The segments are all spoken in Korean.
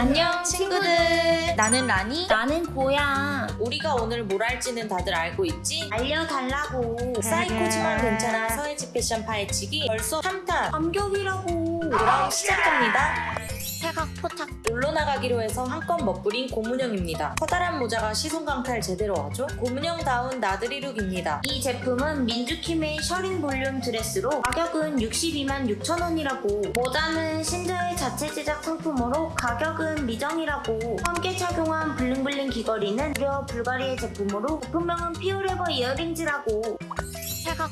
안녕 친구들 나는 라니 나는 고야. 우리가 오늘 뭘 할지는 다들 알고 있지? 알려달라고. 사이코지만 괜찮아 서예지 패션 파헤치기 벌써 3탄 감격이라고. 그럼 시작합니다 태각포탁. 놀러 나가기로 해서 한껏 멋부린 고문영입니다 커다란 모자가 시선 강탈 제대로 하죠 고문영다운 나들이 look입니다 이 제품은 민주킴의 셔링 볼륨 드레스로 가격은 62만 6천 원이라고. 모자는 신저의 자체 제작 상품으로 가격은 미정이라고. 함께 착용한 bling bling 귀걸이는 무려 불가리의 제품으로 제품명은 Fiorever earrings라고.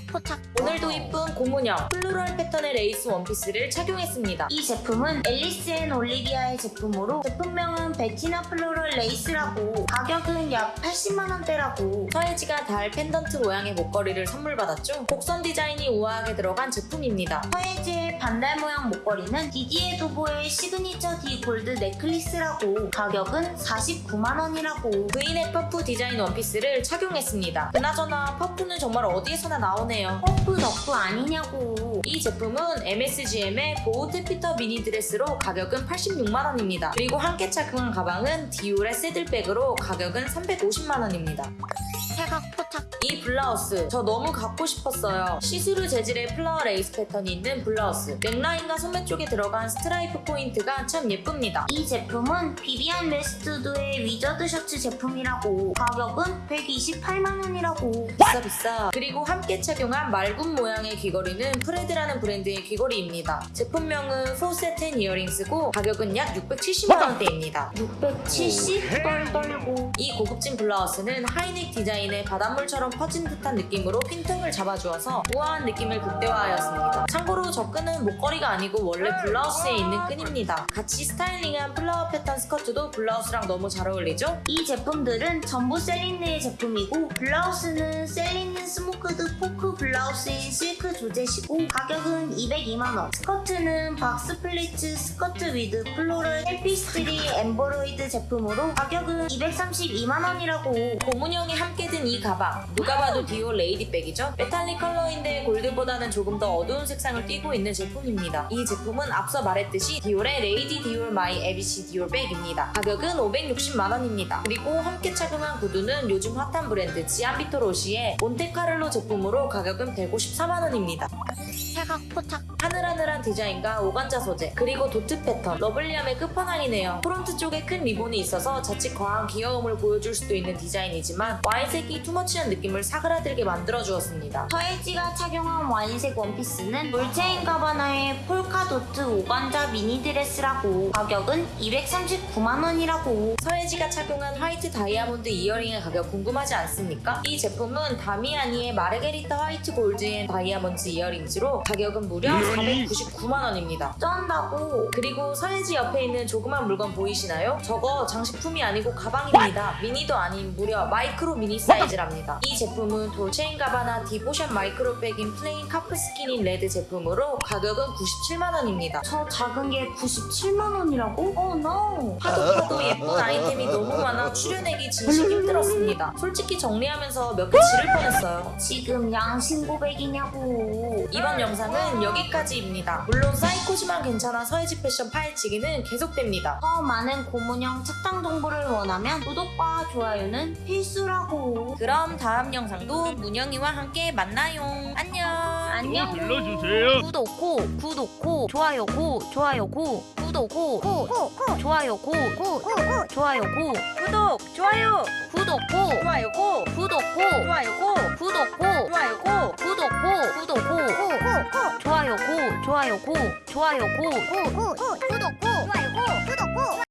태각포탁. 오늘도 이쁜 고문영 floral 패턴의 레이스 원피스를 착용했습니다. 이 제품은 앨리스 앤 올리비아의 제품으로 제품명은 베티나 floral lace라고 가격은 약 80만 원대라고. 서예지가 달 펜던트 모양의 목걸이를 선물 받았죠. 곡선 디자인이 우아하게 들어간 제품입니다. 서예지의 반달 모양 목걸이는 디디에 두보의 signature D gold necklace라고 가격은 49만 원이라고 브이넥 퍼프 디자인 원피스를 착용했습니다 그나저나 퍼프는 정말 어디에서나 나오네요 퍼프 덕후 아니냐고 이 제품은 MSGM의 bow taffeta mini dress로 가격은 86만원입니다. 그리고 함께 착용한 가방은 디올의 saddle bag으로 가격은 350만원입니다. 태각포탁 이 블라우스 저 너무 갖고 싶었어요. 시스루 재질의 flower 레이스 패턴이 있는 블라우스 넥라인과 소매 쪽에 들어간 스트라이프 포인트가 참 예쁩니다. 이 제품은 비비안 웨스트우드의 wizard 셔츠 제품이라고 가격은 128만 원이라고 비싸 비싸 그리고 함께 착용한 말굽 모양의 귀걸이는 프레드라는 브랜드의 귀걸이입니다. 제품명은 Force ten earrings고 가격은 약 670만원대입니다. 670 떨떨고 이 고급진 블라우스는 high neck 디자인의 바닷물처럼 퍼진 듯한 느낌으로 pin tuck을 잡아주어서 우아한 느낌을 극대화하였습니다. 참고로 저 끈은 목걸이가 아니고 원래 블라우스에 있는 끈입니다. 같이 styling한 flower 패턴 스커트도 블라우스랑 너무 잘 어울리죠? 이 제품들은 전부 셀린느의 제품이고 블라우스는 셀린느 smocked folk blouse in silk georgette이고 가격은 202만원 스커트는 box pleats skirt with floral tapestry embroidered 제품으로 가격은 232만원이라고 고문영이 함께 든 이 가방 누가 봐도 디올 lady bag이죠? metallic 컬러인데 골드보다는 조금 더 어두운 색상을 띠고 있는 제품입니다. 이 제품은 앞서 말했듯이 디올의 Lady Dior My ABCDior bag입니다. 가격은 560만원입니다. 그리고 함께 착용한 구두는 요즘 핫한 브랜드 지안비토 로시의 몬테카를로 제품으로 가격은 154만원입니다. 태각포탁 하늘하늘한 디자인과 organza 소재 그리고 dot 패턴. lovely함의 끝판왕이네요. front 쪽에 큰 리본이 있어서 자칫 과한 귀여움을 보여줄 수도 있는 디자인이지만 와인색이 too much한 느낌을 사그라들게 만들어 주었습니다. 서예지가 착용한 와인색 원피스는 돌체앤 가바나의 polka dot organza mini dress라고. 가격은 239만원이라고. 서예지가 착용한 white diamond earring의 가격 궁금하지 않습니까? 이 제품은 다미아니의 마르게리타 white gold and diamond earrings로 가격은 무려 499만원입니다 쩐다고 그리고 서예지 옆에 있는 조그만 물건 보이시나요? 저거 장식품이 아니고 가방입니다. 미니도 아닌 무려 마이크로 미니 사이즈랍니다. 이 제품은 돌체앤 가바나 Devotion micro bag in plain calfskin in red 제품으로 가격은 97만원입니다. 저 작은 게 97만원이라고? 어 no 파도 파도 예쁜 아이템이 너무 많아 추려내기 진심 힘들었습니다. 솔직히 정리하면서 몇 개 지를 뻔했어요. 지금 양심 고백이냐고 이번 영상 은 여기까지입니다. 물론 사이코지만 괜찮아 서예지 패션 파헤치기는 계속됩니다. 더 많은 고문영 착장 정보를 원하면 구독과 좋아요는 필수라고 그럼 다음 영상도 문영이와 함께 만나요. 안녕. 안녕 눌러주세요. 구독고 구독고 좋아요고 좋아요고 구독고 고고고 좋아요고 고고고 좋아요고 구독, 좋아요, 구독고 좋아요고, 구독고 좋아요고, 구독고 좋아요 좋아요고. 좋아요고. 좋아요고. 구독고. 좋아요고. 구독고